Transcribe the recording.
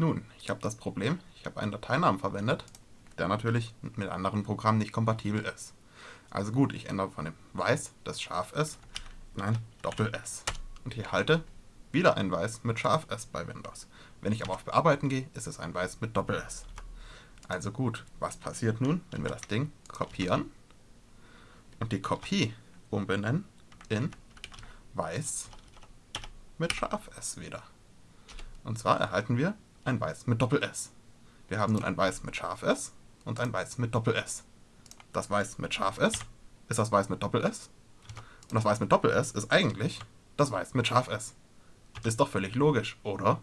Nun, ich habe das Problem, ich habe einen Dateinamen verwendet, der natürlich mit anderen Programmen nicht kompatibel ist. Also gut, ich ändere von dem Weiß, das scharf ist, in ein Doppel-S. Und ich halte wieder ein Weiß mit scharf S bei Windows. Wenn ich aber auf Bearbeiten gehe, ist es ein Weiß mit Doppel-S. Also gut, was passiert nun, wenn wir das Ding kopieren und die Kopie umbenennen in Weiß mit scharf S wieder. Und zwar erhalten wir ein Weiß mit Doppel-S. Wir haben nun ein Weiß mit scharf S und ein Weiß mit Doppel-S. Das Weiß mit scharf S ist das Weiß mit Doppel-S und das Weiß mit Doppel-S ist eigentlich das Weiß mit scharf S. Ist doch völlig logisch, oder?